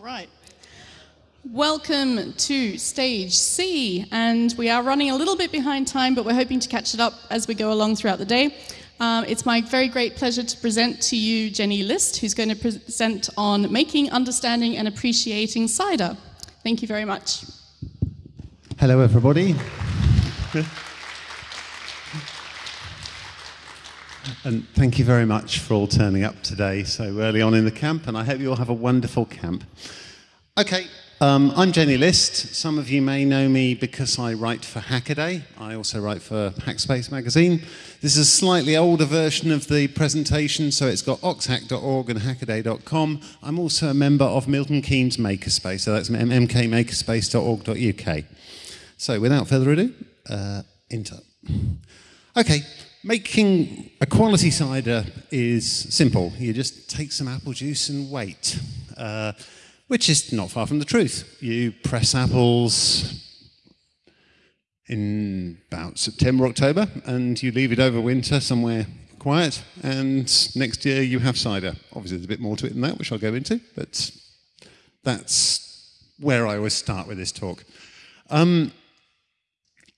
All right. Welcome to stage C, and we are running a little bit behind time, but we're hoping to catch it up as we go along throughout the day. Um, it's my very great pleasure to present to you Jenny List, who's going to present on making, understanding, and appreciating cider. Thank you very much. Hello, everybody. And thank you very much for all turning up today so early on in the camp, and I hope you all have a wonderful camp. Okay, um, I'm Jenny List. Some of you may know me because I write for Hackaday. I also write for Hackspace magazine. This is a slightly older version of the presentation, so it's got oxhack.org and hackaday.com. I'm also a member of Milton Keynes Makerspace, so that's mkmakerspace.org.uk. So without further ado, uh, into. Okay, making a quality cider is simple. You just take some apple juice and wait. Uh, which is not far from the truth. You press apples in about September, or October, and you leave it over winter somewhere quiet, and next year you have cider. Obviously, there's a bit more to it than that, which I'll go into, but that's where I always start with this talk. Um,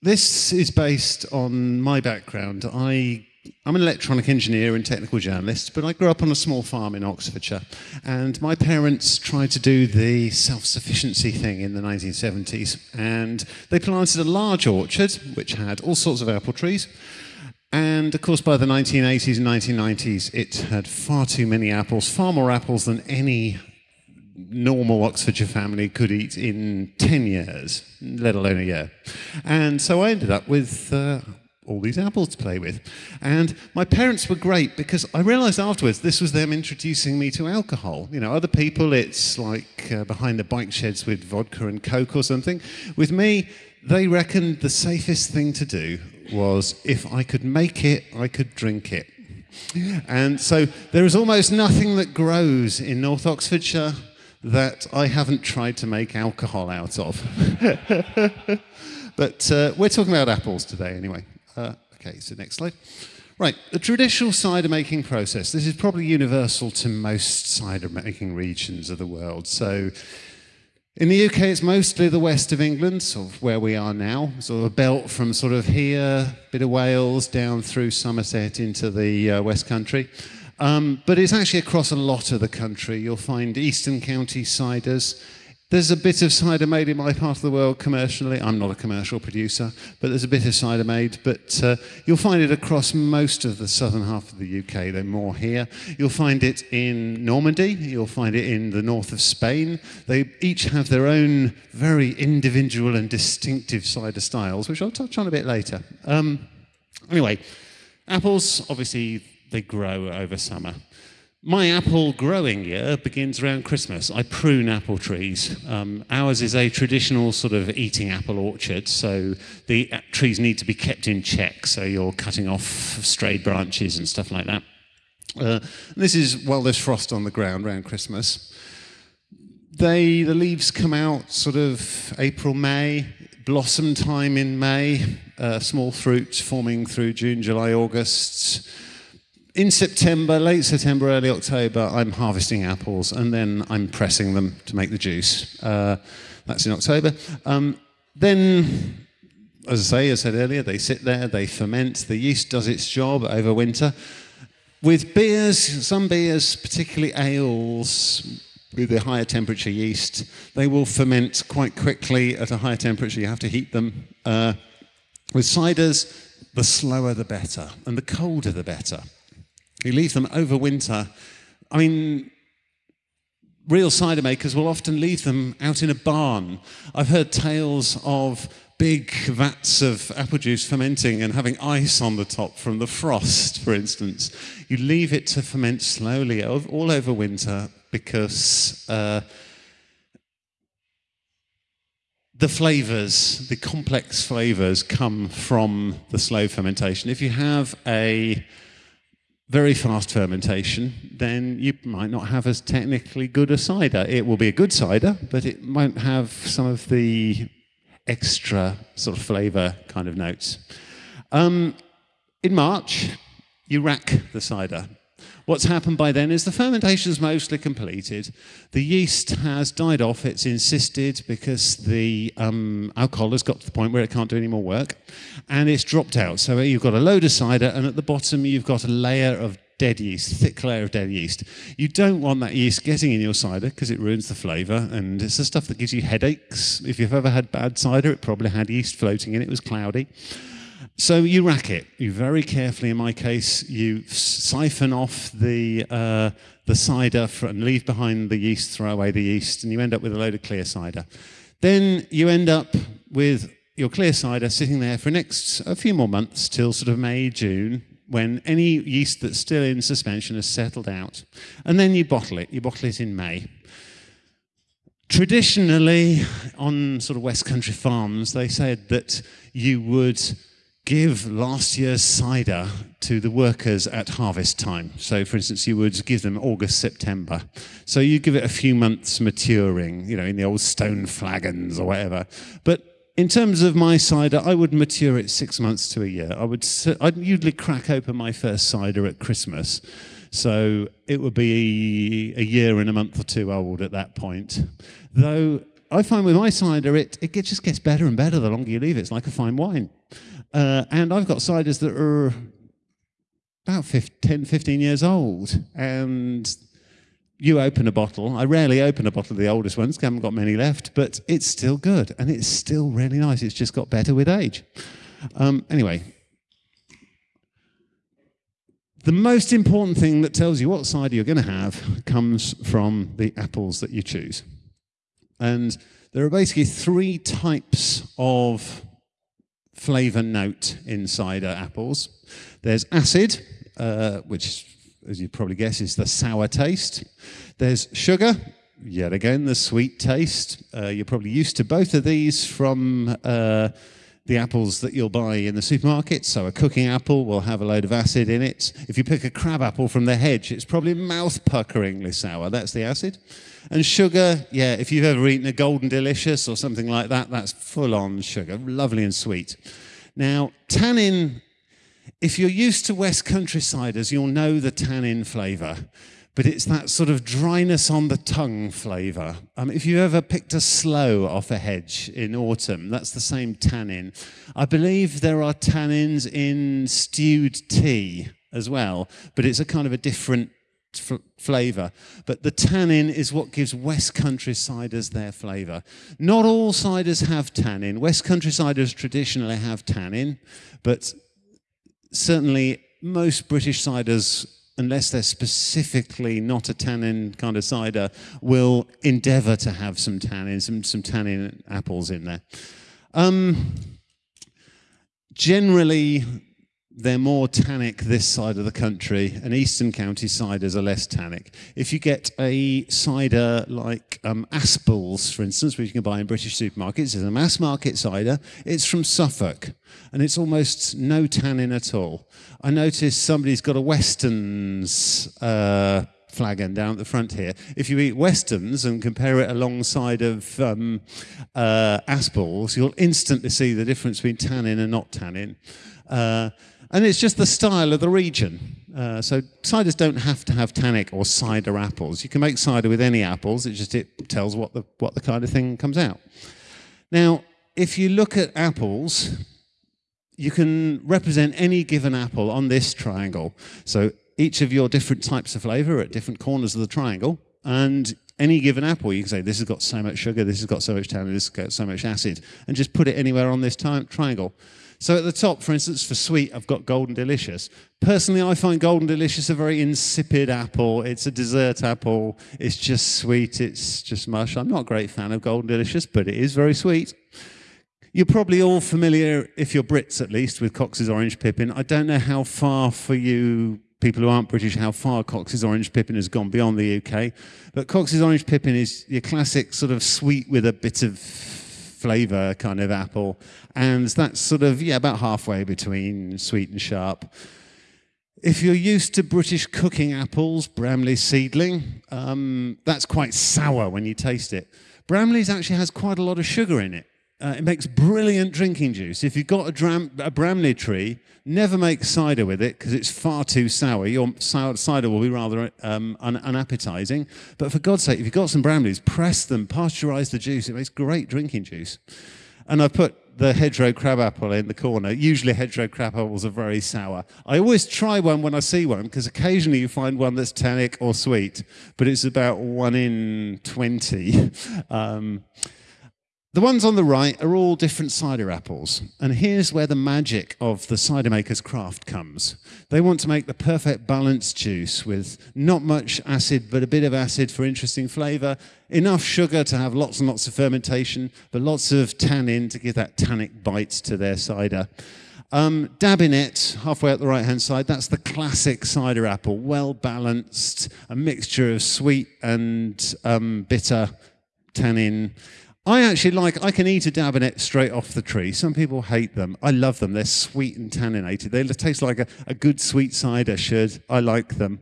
this is based on my background. I I'm an electronic engineer and technical journalist, but I grew up on a small farm in Oxfordshire. And my parents tried to do the self sufficiency thing in the 1970s. And they planted a large orchard, which had all sorts of apple trees. And of course, by the 1980s and 1990s, it had far too many apples, far more apples than any normal Oxfordshire family could eat in 10 years, let alone a year. And so I ended up with. Uh, all these apples to play with. And my parents were great because I realized afterwards this was them introducing me to alcohol. You know, other people, it's like uh, behind the bike sheds with vodka and Coke or something. With me, they reckoned the safest thing to do was if I could make it, I could drink it. And so there is almost nothing that grows in North Oxfordshire that I haven't tried to make alcohol out of. but uh, we're talking about apples today anyway. Uh, okay, so next slide. Right, the traditional cider making process. This is probably universal to most cider making regions of the world. So in the UK, it's mostly the west of England, sort of where we are now, sort of a belt from sort of here, bit of Wales, down through Somerset into the uh, West Country. Um, but it's actually across a lot of the country. You'll find Eastern County ciders, there's a bit of cider made in my part of the world commercially. I'm not a commercial producer, but there's a bit of cider made. But uh, you'll find it across most of the southern half of the UK. They're more here. You'll find it in Normandy. You'll find it in the north of Spain. They each have their own very individual and distinctive cider styles, which I'll touch on a bit later. Um, anyway, apples, obviously, they grow over summer. My apple growing year begins around Christmas. I prune apple trees. Um, ours is a traditional sort of eating apple orchard, so the trees need to be kept in check. So you're cutting off strayed branches and stuff like that. Uh, this is while there's frost on the ground around Christmas. They, the leaves come out sort of April, May, blossom time in May, uh, small fruit forming through June, July, August in September, late September, early October, I'm harvesting apples and then I'm pressing them to make the juice. Uh, that's in October. Um, then, as I say, as I said earlier, they sit there, they ferment. The yeast does its job over winter. With beers, some beers, particularly ales, with the higher temperature yeast, they will ferment quite quickly at a higher temperature. You have to heat them. Uh, with ciders, the slower the better, and the colder the better. You leave them over winter. I mean, real cider makers will often leave them out in a barn. I've heard tales of big vats of apple juice fermenting and having ice on the top from the frost, for instance. You leave it to ferment slowly all over winter because uh, the flavors, the complex flavors, come from the slow fermentation. If you have a very fast fermentation, then you might not have as technically good a cider. It will be a good cider, but it won't have some of the extra sort of flavour kind of notes. Um, in March, you rack the cider. What's happened by then is the fermentation is mostly completed. The yeast has died off. It's insisted because the um, alcohol has got to the point where it can't do any more work, and it's dropped out. So you've got a load of cider, and at the bottom you've got a layer of dead yeast, thick layer of dead yeast. You don't want that yeast getting in your cider because it ruins the flavour, and it's the stuff that gives you headaches. If you've ever had bad cider, it probably had yeast floating in it. It was cloudy. So you rack it. You very carefully, in my case, you siphon off the, uh, the cider and leave behind the yeast, throw away the yeast, and you end up with a load of clear cider. Then you end up with your clear cider sitting there for the next a few more months till sort of May, June, when any yeast that's still in suspension has settled out. And then you bottle it. You bottle it in May. Traditionally, on sort of West Country farms, they said that you would give last year's cider to the workers at harvest time. So, for instance, you would give them August, September. So you give it a few months maturing, you know, in the old stone flagons or whatever. But in terms of my cider, I would mature it six months to a year. I would I'd usually crack open my first cider at Christmas. So it would be a year and a month or two old at that point. Though I find with my cider, it, it just gets better and better the longer you leave it. It's like a fine wine. Uh, and I've got ciders that are about 15, 10, 15 years old. And you open a bottle. I rarely open a bottle of the oldest ones, I haven't got many left, but it's still good and it's still really nice. It's just got better with age. Um, anyway, the most important thing that tells you what cider you're going to have comes from the apples that you choose. And there are basically three types of flavor note in cider apples. There's acid, uh, which, as you probably guess, is the sour taste. There's sugar, yet again, the sweet taste. Uh, you're probably used to both of these from uh, the apples that you'll buy in the supermarket. So a cooking apple will have a load of acid in it. If you pick a crab apple from the hedge, it's probably mouth-puckeringly sour. That's the acid. And sugar, yeah, if you've ever eaten a Golden Delicious or something like that, that's full-on sugar, lovely and sweet. Now, tannin, if you're used to West Country ciders, you'll know the tannin flavour but it's that sort of dryness on the tongue flavour. Um, if you ever picked a sloe off a hedge in autumn, that's the same tannin. I believe there are tannins in stewed tea as well, but it's a kind of a different flavour. But the tannin is what gives West Country ciders their flavour. Not all ciders have tannin. West Country ciders traditionally have tannin, but certainly most British ciders unless they're specifically not a tannin kind of cider, will endeavour to have some tannin, some, some tannin apples in there. Um, generally, they're more tannic this side of the country, and eastern county ciders are less tannic. If you get a cider like um, Aspalls, for instance, which you can buy in British supermarkets, it's a mass market cider. It's from Suffolk, and it's almost no tannin at all. I noticed somebody's got a Weston's uh, flagon down at the front here. If you eat Weston's and compare it alongside of um, uh, Aspalls, you'll instantly see the difference between tannin and not tannin. Uh, and it's just the style of the region. Uh, so ciders don't have to have tannic or cider apples. You can make cider with any apples. It just it tells what the what the kind of thing comes out. Now, if you look at apples, you can represent any given apple on this triangle. So each of your different types of flavor at different corners of the triangle, and any given apple, you can say this has got so much sugar, this has got so much tannin, this has got so much acid, and just put it anywhere on this triangle. So at the top, for instance, for sweet, I've got Golden Delicious. Personally, I find Golden Delicious a very insipid apple. It's a dessert apple. It's just sweet. It's just mush. I'm not a great fan of Golden Delicious, but it is very sweet. You're probably all familiar, if you're Brits at least, with Cox's Orange Pippin. I don't know how far for you people who aren't British how far Cox's Orange Pippin has gone beyond the UK. But Cox's Orange Pippin is your classic sort of sweet with a bit of flavour kind of apple. And that's sort of, yeah, about halfway between sweet and sharp. If you're used to British cooking apples, Bramley seedling, um, that's quite sour when you taste it. Bramley's actually has quite a lot of sugar in it. Uh, it makes brilliant drinking juice. If you've got a, dram- a Bramley tree, never make cider with it because it's far too sour. Your sour cider will be rather um, un- unappetizing. But for God's sake, if you've got some Bramleys, press them, pasteurize the juice. It makes great drinking juice. And I've put the hedgerow crabapple in the corner. Usually hedgerow crabapples are very sour. I always try one when I see one because occasionally you find one that's tannic or sweet, but it's about one in 20. Um, the ones on the right are all different cider apples. And here's where the magic of the cider maker's craft comes. They want to make the perfect balanced juice with not much acid, but a bit of acid for interesting flavor, enough sugar to have lots and lots of fermentation, but lots of tannin to give that tannic bite to their cider. Um, Dabinett, halfway up the right hand side, that's the classic cider apple, well balanced, a mixture of sweet and um, bitter tannin. I actually like, I can eat a Dabinett straight off the tree. Some people hate them. I love them. They're sweet and tanninated. They taste like a, a good sweet cider should. I like them.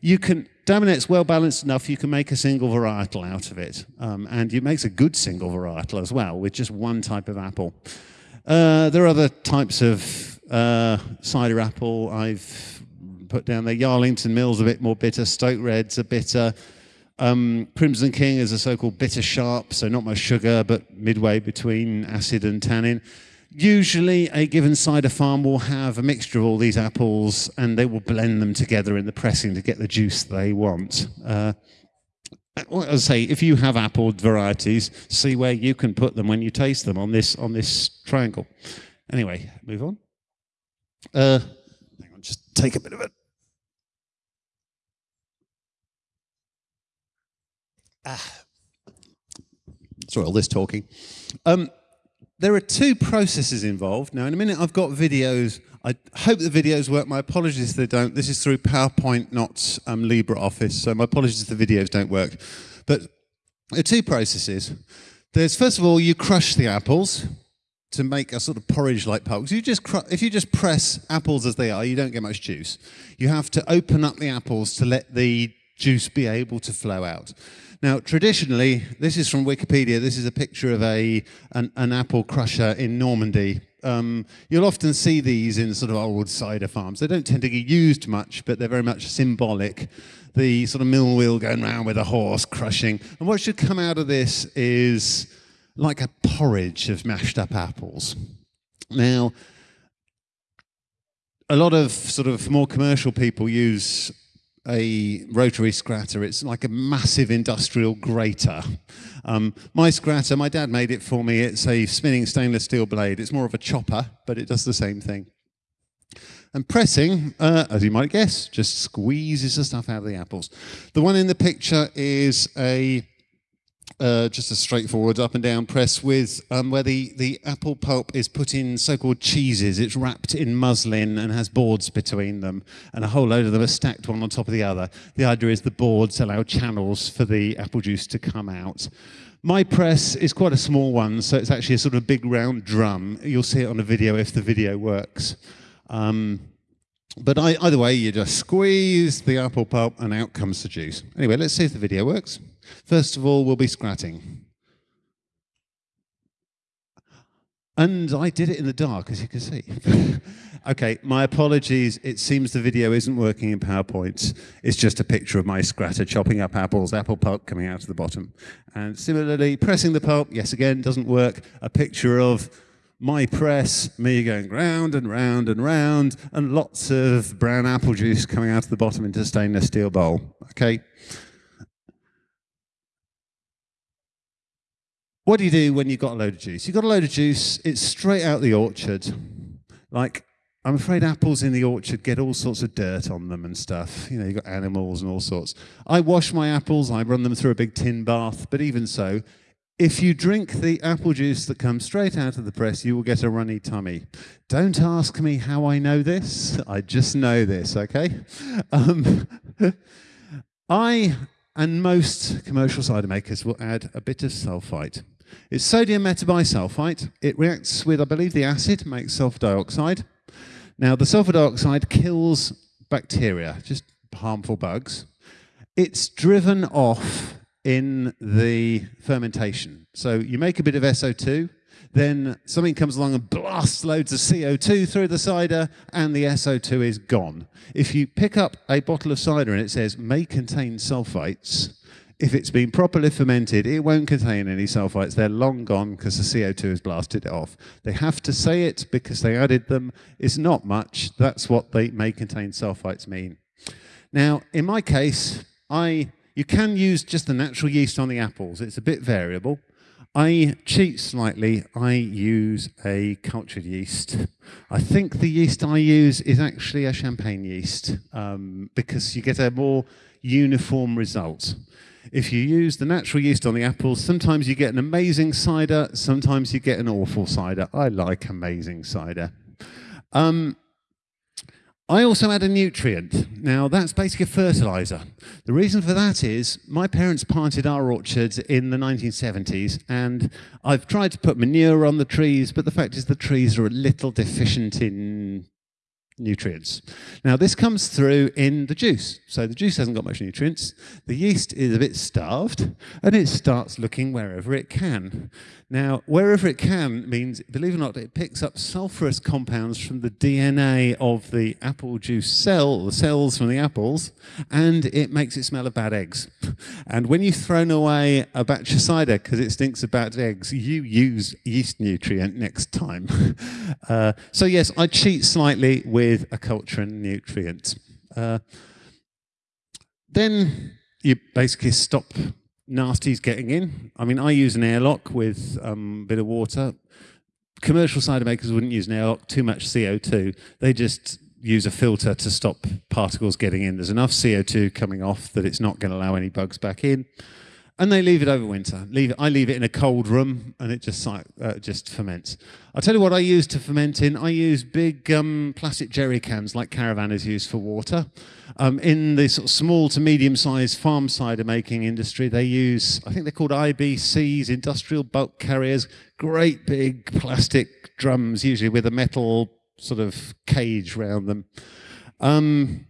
You can, Dabinett's well balanced enough, you can make a single varietal out of it. Um, and it makes a good single varietal as well with just one type of apple. Uh, there are other types of uh, cider apple I've put down there. Yarlington Mill's a bit more bitter. Stoke Red's a bitter. Um, Crimson King is a so-called bitter sharp, so not much sugar, but midway between acid and tannin. Usually, a given cider farm will have a mixture of all these apples, and they will blend them together in the pressing to get the juice they want. Uh, I say, if you have apple varieties, see where you can put them when you taste them on this on this triangle. Anyway, move on. Uh, hang on, just take a bit of it. Ah. Sorry, all this talking. Um, there are two processes involved. Now, in a minute, I've got videos. I hope the videos work. My apologies if they don't. This is through PowerPoint, not um, LibreOffice, so my apologies if the videos don't work. But there are two processes. There's, first of all, you crush the apples to make a sort of porridge-like pulp. You just if you just press apples as they are, you don't get much juice. You have to open up the apples to let the juice be able to flow out. Now, traditionally, this is from Wikipedia. This is a picture of a an, an apple crusher in Normandy. Um, you'll often see these in sort of old cider farms. They don't tend to get used much, but they're very much symbolic. The sort of mill wheel going round with a horse crushing. And what should come out of this is like a porridge of mashed up apples. Now, a lot of sort of more commercial people use a rotary scratter. It's like a massive industrial grater. Um, my scratter, my dad made it for me. It's a spinning stainless steel blade. It's more of a chopper, but it does the same thing. And pressing, uh, as you might guess, just squeezes the stuff out of the apples. The one in the picture is a uh, just a straightforward up and down press with um, where the, the apple pulp is put in so-called cheeses. It's wrapped in muslin and has boards between them, and a whole load of them are stacked one on top of the other. The idea is the boards allow channels for the apple juice to come out. My press is quite a small one, so it's actually a sort of big round drum. You'll see it on a video if the video works. Um, but I, either way, you just squeeze the apple pulp and out comes the juice. Anyway, let's see if the video works. First of all, we'll be scratting. And I did it in the dark, as you can see. okay, my apologies. It seems the video isn't working in PowerPoint. It's just a picture of my scratter chopping up apples, apple pulp coming out of the bottom. And similarly, pressing the pulp, yes, again, doesn't work. A picture of my press, me going round and round and round, and lots of brown apple juice coming out of the bottom into a stainless steel bowl. Okay? What do you do when you've got a load of juice? You've got a load of juice, it's straight out the orchard. Like, I'm afraid apples in the orchard get all sorts of dirt on them and stuff. You know, you've got animals and all sorts. I wash my apples, I run them through a big tin bath, but even so, if you drink the apple juice that comes straight out of the press, you will get a runny tummy. Don't ask me how I know this. I just know this, okay? Um, I and most commercial cider makers will add a bit of sulfite. It's sodium metabisulfite. It reacts with, I believe, the acid, makes sulfur dioxide. Now, the sulfur dioxide kills bacteria, just harmful bugs. It's driven off in the fermentation. So you make a bit of SO2, then something comes along and blasts loads of CO2 through the cider, and the SO2 is gone. If you pick up a bottle of cider and it says may contain sulfites, if it's been properly fermented, it won't contain any sulfites. They're long gone because the CO2 has blasted it off. They have to say it because they added them. It's not much. That's what they may contain sulfites mean. Now, in my case, I you can use just the natural yeast on the apples. It's a bit variable. I cheat slightly. I use a cultured yeast. I think the yeast I use is actually a champagne yeast um, because you get a more uniform result. If you use the natural yeast on the apples, sometimes you get an amazing cider, sometimes you get an awful cider. I like amazing cider. Um, I also add a nutrient. Now, that's basically a fertilizer. The reason for that is my parents planted our orchards in the 1970s, and I've tried to put manure on the trees, but the fact is the trees are a little deficient in nutrients. Now, this comes through in the juice. So the juice hasn't got much nutrients. The yeast is a bit starved, and it starts looking wherever it can. Now, wherever it can means, believe it or not, it picks up sulfurous compounds from the DNA of the apple juice cell, the cells from the apples, and it makes it smell of bad eggs. And when you've thrown away a batch of cider because it stinks of bad eggs, you use yeast nutrient next time. uh, so yes, I cheat slightly with a culture and nutrient. Uh, then you basically stop nasties getting in. I mean, I use an airlock with um, a bit of water. Commercial cider makers wouldn't use an airlock, too much CO2. They just use a filter to stop particles getting in. There's enough CO2 coming off that it's not going to allow any bugs back in and they leave it over winter. Leave it, I leave it in a cold room, and it just uh, just ferments. I'll tell you what I use to ferment in. I use big um, plastic jerry cans, like caravanners use for water. Um, in the sort of small to medium-sized farm cider making industry, they use, I think they're called IBCs, industrial bulk carriers, great big plastic drums, usually with a metal sort of cage around them. Um,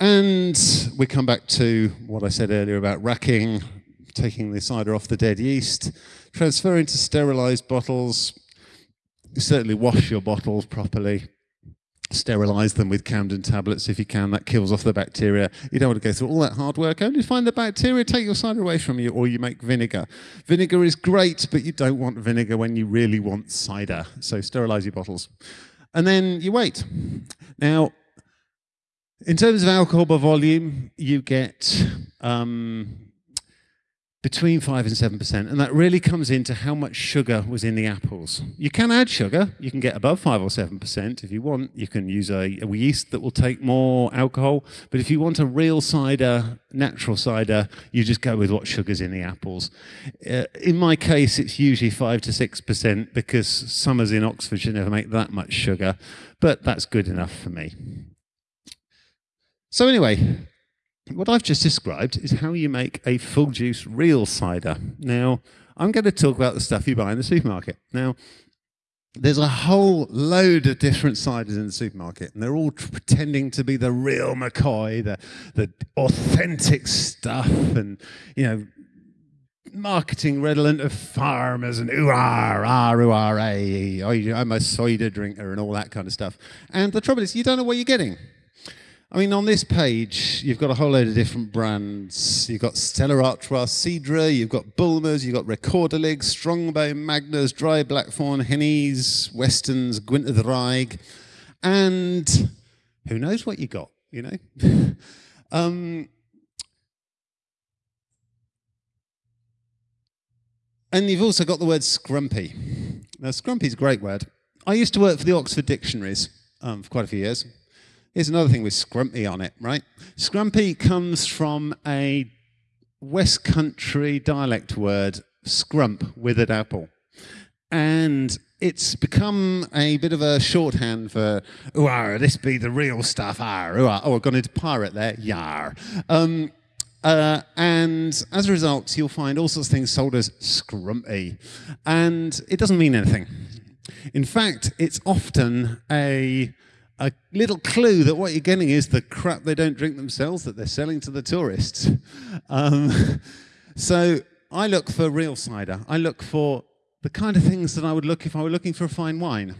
and we come back to what I said earlier about racking, taking the cider off the dead yeast, transferring to sterilized bottles. Certainly wash your bottles properly. Sterilize them with Campden tablets if you can. That kills off the bacteria. You don't want to go through all that hard work. Only find the bacteria, take your cider away from you, or you make vinegar. Vinegar is great, but you don't want vinegar when you really want cider. So sterilize your bottles. And then you wait. Now, in terms of alcohol by volume, you get um, between 5 and 7%, and that really comes into how much sugar was in the apples. You can add sugar, you can get above 5 or 7% if you want. You can use a, a yeast that will take more alcohol, but if you want a real cider, natural cider, you just go with what sugar's in the apples. Uh, in my case, it's usually 5 to 6% because summers in Oxfordshire never make that much sugar, but that's good enough for me. So anyway, what I've just described is how you make a full juice real cider. Now, I'm going to talk about the stuff you buy in the supermarket. Now, there's a whole load of different ciders in the supermarket, and they're all pretending to be the real McCoy, the, the authentic stuff, and, you know, marketing redolent of farmers and ooh ah ooh ah I'm a cider drinker and all that kind of stuff. And the trouble is, you don't know what you're getting. I mean, on this page, you've got a whole load of different brands. You've got Stella Artois Cidre, you've got Bulmers, you've got Rekorderlig, Strongbow, Magners, Dry Blackthorn, Henney's, Westons, Gwynedd Wraig, and who knows what you got, you know? um, and you've also got the word scrumpy. Now, scrumpy is a great word. I used to work for the Oxford Dictionaries um, for quite a few years. Here's another thing with scrumpy on it, right? Scrumpy comes from a West Country dialect word, scrump, withered apple. And it's become a bit of a shorthand for, ooh, this be the real stuff, ar, ooh, oh, I've gone into pirate there, yar. Um, uh, and as a result, you'll find all sorts of things sold as scrumpy. And it doesn't mean anything. In fact, it's often a a little clue that what you're getting is the crap they don't drink themselves that they're selling to the tourists. Um, so I look for real cider. I look for the kind of things that I would look if I were looking for a fine wine.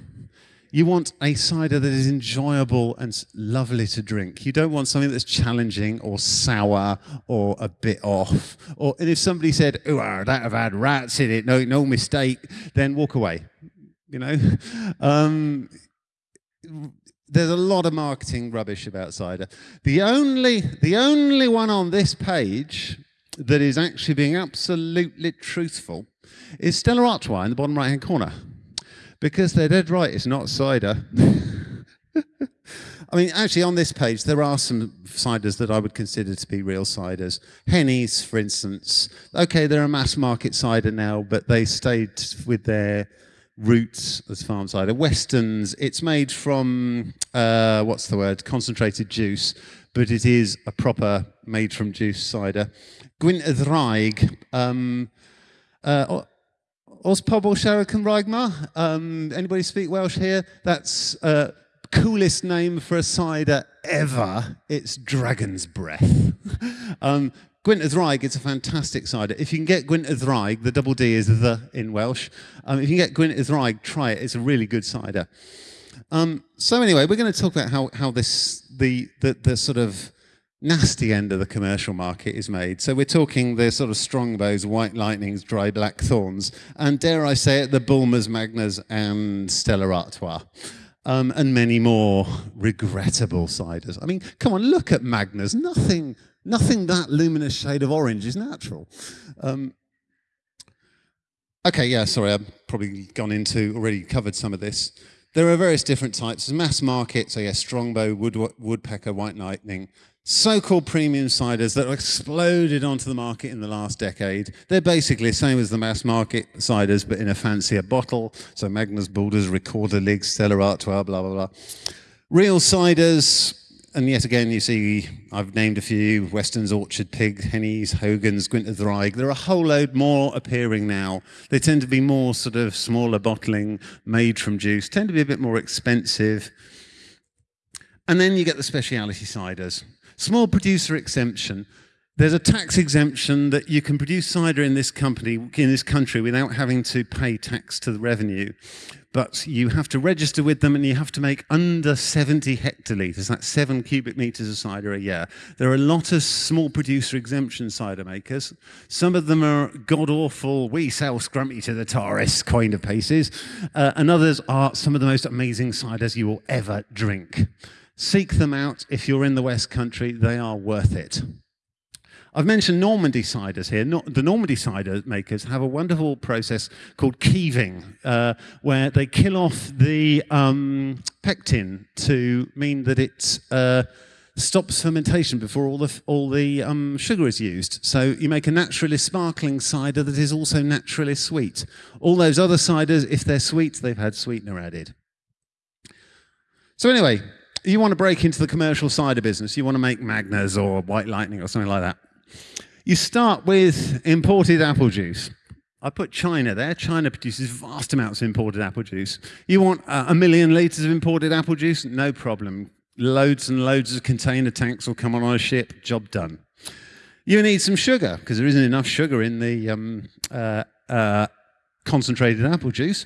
You want a cider that is enjoyable and lovely to drink. You don't want something that's challenging or sour or a bit off. Or and if somebody said, "Oh, that have had rats in it," no, no mistake, then walk away. You know, um, there's a lot of marketing rubbish about cider. The only, the only one on this page that is actually being absolutely truthful is Stella Artois in the bottom right hand corner. Because they're dead right, it's not cider. I mean, actually, on this page, there are some ciders that I would consider to be real ciders. Henney's, for instance. Okay, they're a mass market cider now, but they stayed with their roots as farm cider. Weston's, it's made from, uh, what's the word, concentrated juice, but it is a proper made from juice cider. Gwynt um, uh, Os pobl siarad Cymraeg ma? Um, anybody speak Welsh here? That's uh, coolest name for a cider ever. It's Dragon's Breath. um, Gwynt y Ddraig, it's a fantastic cider. If you can get Gwynt y Ddraig, the double D is the in Welsh. Um, if you can get Gwynt y Ddraig, try it. It's a really good cider. Um, so anyway, we're going to talk about how, how this, the, the, the sort of nasty end of the commercial market is made. So we're talking the sort of strongbows, white lightnings, dry black thorns, and dare I say it, the Bulmers, Magners, and Stella Artois. Um, and many more regrettable ciders. I mean, come on, look at Magners. Nothing, nothing that luminous shade of orange is natural. Um, okay, yeah, sorry, I've probably gone into, already covered some of this. There are various different types. There's mass market, so yeah, strongbow, wood, woodpecker, white lightning, so-called premium ciders that exploded onto the market in the last decade. They're basically the same as the mass market ciders, but in a fancier bottle. So Magners, Bulmers, Recorder, Lig, Stella Artois, blah, blah, blah. Real ciders, and yet again, you see, I've named a few, Weston's Orchard Pig, Henney's, Hogan's, Gwynt y Ddraig. There are a whole load more appearing now. They tend to be more sort of smaller bottling, made from juice, tend to be a bit more expensive. And then you get the speciality ciders. Small producer exemption. There's a tax exemption that you can produce cider in this company, in this country, without having to pay tax to the revenue. But you have to register with them and you have to make under 70 hectolitres. That's seven cubic meters of cider a year. There are a lot of small producer exemption cider makers. Some of them are god awful, we sell scrumpy to the tourists kind of pieces. Uh, and others are some of the most amazing ciders you will ever drink. Seek them out if you're in the West Country, they are worth it. I've mentioned Normandy ciders here. No, the Normandy cider makers have a wonderful process called keeving, uh, where they kill off the um, pectin to mean that it uh, stops fermentation before all the, all the um, sugar is used. So you make a naturally sparkling cider that is also naturally sweet. All those other ciders, if they're sweet, they've had sweetener added. So anyway, you want to break into the commercial cider business, you want to make Magners or White Lightning or something like that. You start with imported apple juice. I put China there. China produces vast amounts of imported apple juice. You want uh, a million litres of imported apple juice? No problem. Loads and loads of container tanks will come on a ship. Job done. You need some sugar because there isn't enough sugar in the um, uh, uh, concentrated apple juice.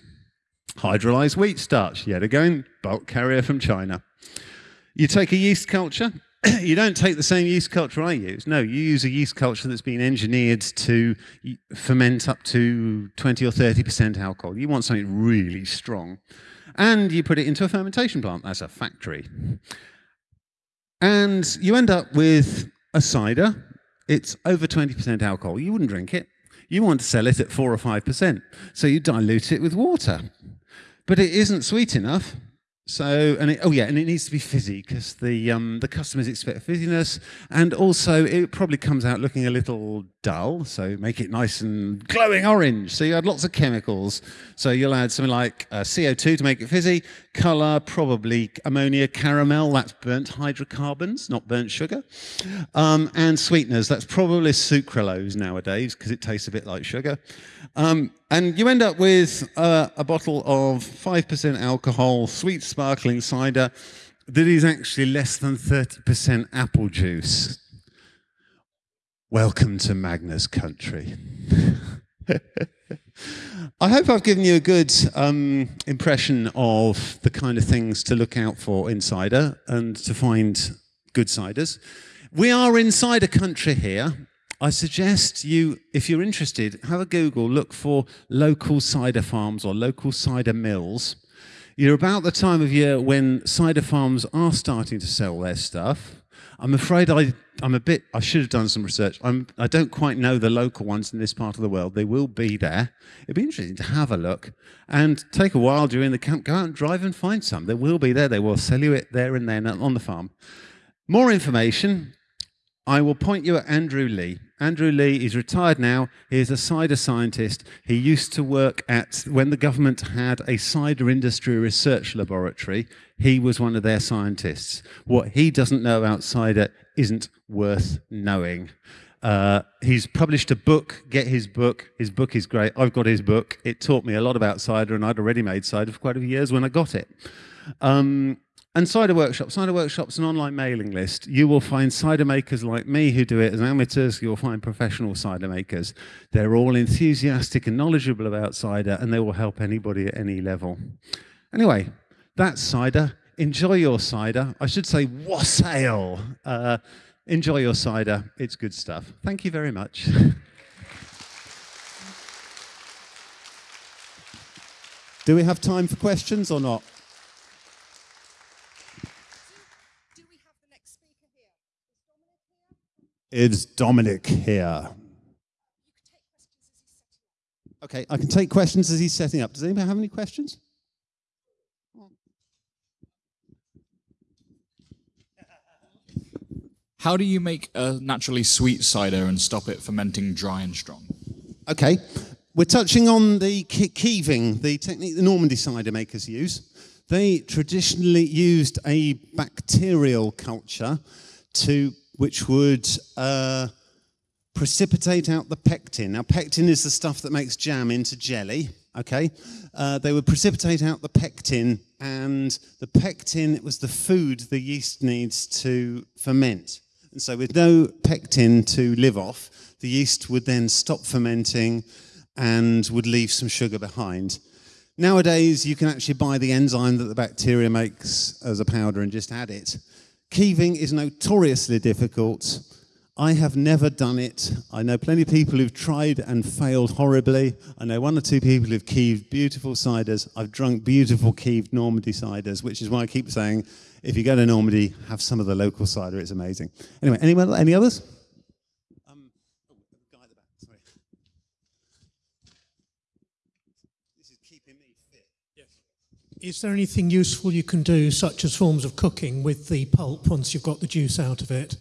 Hydrolyzed wheat starch, yet again, bulk carrier from China. You take a yeast culture. you don't take the same yeast culture I use. No, you use a yeast culture that's been engineered to ferment up to 20 or 30% alcohol. You want something really strong. And you put it into a fermentation plant. That's a factory. And you end up with a cider. It's over 20% alcohol. You wouldn't drink it. You want to sell it at 4 or 5%. So you dilute it with water. But it isn't sweet enough. So, and it, oh yeah, and it needs to be fizzy because the um, the customers expect fizziness, and also it probably comes out looking a little dull. So make it nice and glowing orange. So you add lots of chemicals. So you'll add something like uh, CO2 to make it fizzy, color, probably ammonia caramel. That's burnt hydrocarbons, not burnt sugar, um, and sweeteners. That's probably sucralose nowadays because it tastes a bit like sugar. Um, and you end up with uh, a bottle of 5% alcohol, sweet sparkling cider that is actually less than 30% apple juice. Welcome to Magners country. I hope I've given you a good um, impression of the kind of things to look out for in cider and to find good ciders. We are in cider country here. I suggest you, if you're interested, have a Google, look for local cider farms or local cider mills. You're about the time of year when cider farms are starting to sell their stuff. I'm afraid I, I'm a bit, I should have done some research. I'm, I don't quite know the local ones in this part of the world. They will be there. It'd be interesting to have a look and take a while during the camp, go out and drive and find some. They will be there. They will sell you it there and then on the farm. More information, I will point you at Andrew Lea. Andrew Lea is retired now. He is a cider scientist. He used to work at, when the government had a cider industry research laboratory, he was one of their scientists. What he doesn't know about cider isn't worth knowing. Uh, he's published a book, get his book. His book is great. I've got his book. It taught me a lot about cider, and I'd already made cider for quite a few years when I got it. Um, and Cider Workshop. Cider Workshop's an online mailing list. You will find cider makers like me who do it as amateurs. You'll find professional cider makers. They're all enthusiastic and knowledgeable about cider, and they will help anybody at any level. Anyway, that's cider. Enjoy your cider. I should say wassail. Uh, enjoy your cider. It's good stuff. Thank you very much. Do we have time for questions or not? Is Dominic here? Okay, I can take questions as he's setting up. Does anybody have any questions? How do you make a naturally sweet cider and stop it fermenting dry and strong? Okay, we're touching on the keeving, the technique the Normandy cider makers use. They traditionally used a bacterial culture to which would uh, precipitate out the pectin. Now, pectin is the stuff that makes jam into jelly, okay? Uh, they would precipitate out the pectin, and the pectin it was the food the yeast needs to ferment. And so with no pectin to live off, the yeast would then stop fermenting and would leave some sugar behind. Nowadays, you can actually buy the enzyme that the bacteria makes as a powder and just add it. Keeving is notoriously difficult. I have never done it. I know plenty of people who've tried and failed horribly. I know one or two people who've keeved beautiful ciders. I've drunk beautiful keeved Normandy ciders, which is why I keep saying, if you go to Normandy, have some of the local cider. It's amazing. Anyway, any, any others? Is there anything useful you can do, such as forms of cooking, with the pulp once you've got the juice out of it?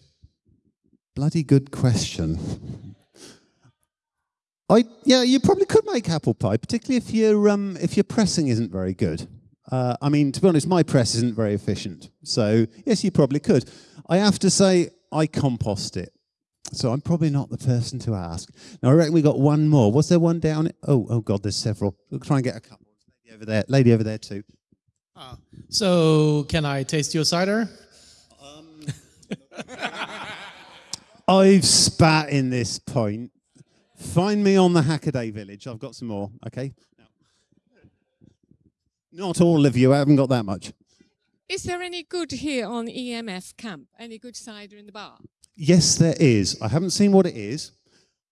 Bloody good question. I yeah, you probably could make apple pie, particularly if your um, if your pressing isn't very good. Uh, I mean, to be honest, my press isn't very efficient. So yes, you probably could. I have to say, I compost it. So I'm probably not the person to ask. Now I reckon we got one more. Was there one down? Oh, oh God, there's several. We'll try and get a couple over there, lady over there too. Ah, so can I taste your cider? Um, I've spat in this point. Find me on the Hackaday Village. I've got some more. Okay. Not all of you. I haven't got that much. Is there any good here on EMF camp? Any good cider in the bar? Yes, there is. I haven't seen what it is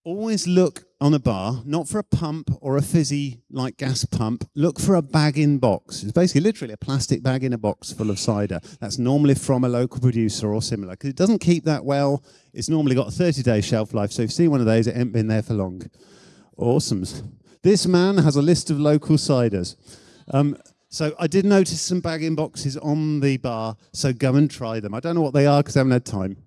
always look on a bar, not for a pump or a fizzy like gas pump, look for a bag in box. It's basically literally a plastic bag in a box full of cider. That's normally from a local producer or similar because it doesn't keep that well. It's normally got a 30 day shelf life. So if you see one of those, it ain't been there for long. Awesome. This man has a list of local ciders. Um, so I did notice some bag in boxes on the bar, so go and try them. I don't know what they are because I haven't had time.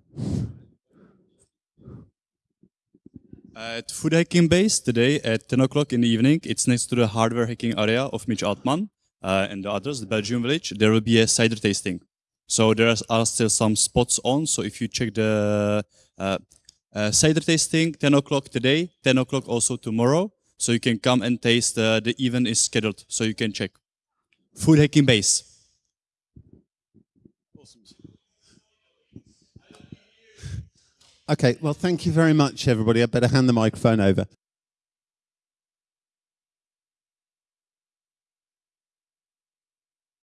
At Food Hacking Base today at 10 o'clock in the evening, it's next to the hardware hacking area of Mitch Altman uh, and the others, the Belgium village. There will be a cider tasting. So there are still some spots on. So if you check the uh, uh, cider tasting, 10 o'clock today, 10 o'clock also tomorrow. So you can come and taste. Uh, the event is scheduled, so you can check. Food Hacking Base. Okay, well, thank you very much, everybody. I better hand the microphone over.